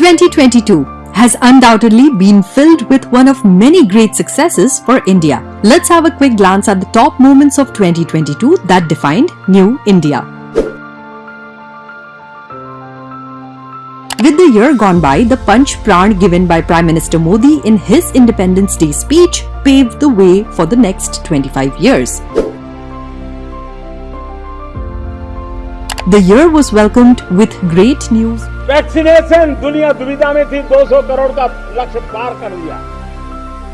2022 has undoubtedly been filled with one of many great successes for India. Let's have a quick glance at the top moments of 2022 that defined New India. With the year gone by, the punch pran given by Prime Minister Modi in his Independence Day speech paved the way for the next 25 years. The year was welcomed with great news vaccination दुनिया दुविधा में थी 200 करोड़ का लक्ष्य पार कर लिया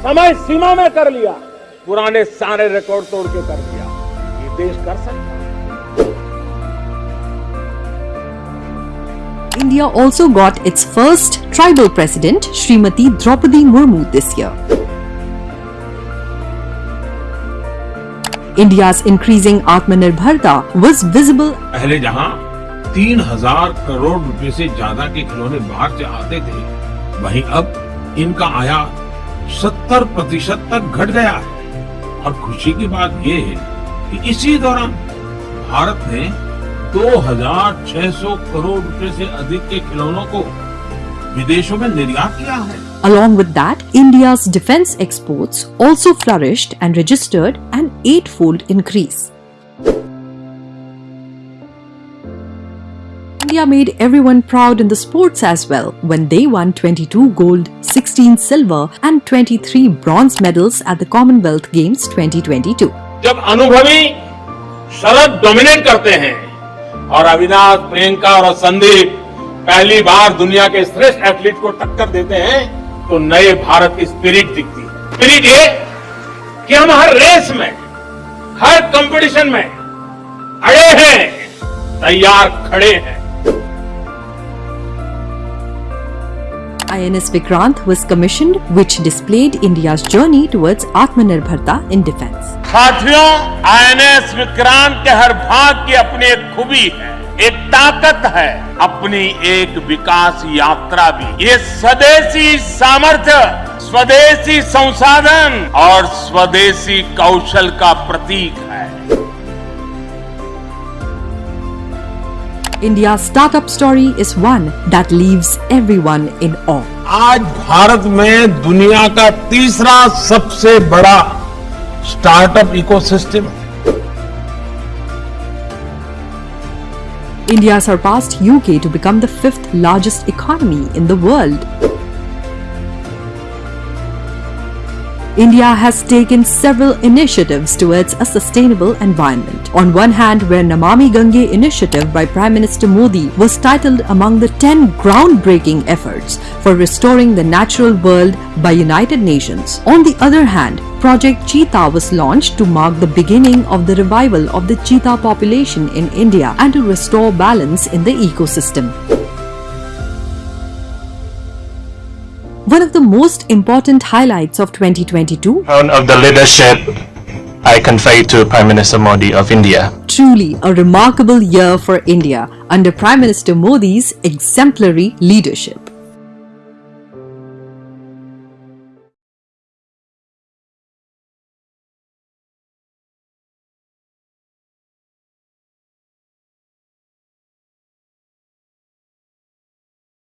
समय सीमा में कर लिया पुराने सारे रिकॉर्ड तोड़ के कर लिया ये देश कर सकता है India also got its first tribal president, Srimati Draupadi Murmu, this year. India's increasing Atmanirbharta was visible. पहले जहाँ तीन हज़ार करोड़ रुपए से ज़्यादा के खिलौने बाहर से आते थे वहीं अब इनका आयात सत्तर प्रतिशत तक घट गया है। और खुशी की बात ये है कि इसी दौरान भारत ने 2,600 करोड़ रुपए से अधिक के खिलौनों को विदेशों में निर्यात किया है Along with that, India's defense exports also flourished and registered an eightfold increase. India made everyone proud in the sports as well when they won 22 gold, 16 silver, and 23 bronze medals at the Commonwealth Games 2022. जब अनुभवी शरद dominate करते हैं और अविनाश प्रियंका और संदीप पहली बार दुनिया के श्रेष्ठ एथलीट को टक्कर देते हैं तो नए भारत की स्पिरिट दिखती है। स्पिरिट ये कि हम हर रेस में हर कंपटीशन में अड़े हैं तैयार खड़े हैं। INS Vikrant was commissioned, which displayed India's journey towards Atmanirbharta in defense. साथियों आईएनएस विक्रांत के हर भाग की अपनी एक खूबी है। एक ताकत है अपनी एक विकास यात्रा भी। ये स्वदेशी सामर्थ्य स्वदेशी संसाधन और स्वदेशी कौशल का प्रतीक है। India's startup story is one that leaves everyone in awe. आज भारत में दुनिया का तीसरा सबसे बड़ा स्टार्टअप इकोसिस्टम है। India surpassed UK to become the fifth largest economy in the world. India has taken several initiatives towards a sustainable environment. On one hand, where Namami Gange initiative by Prime Minister Modi was titled among the 10 groundbreaking efforts for restoring the natural world by United Nations. On the other hand, Project Cheetah was launched to mark the beginning of the revival of the cheetah population in India and to restore balance in the ecosystem. One of the most important highlights of 2022 crown of the leadership I convey to Prime Minister Modi of India. truly a remarkable year for India under Prime Minister Modi's exemplary leadership.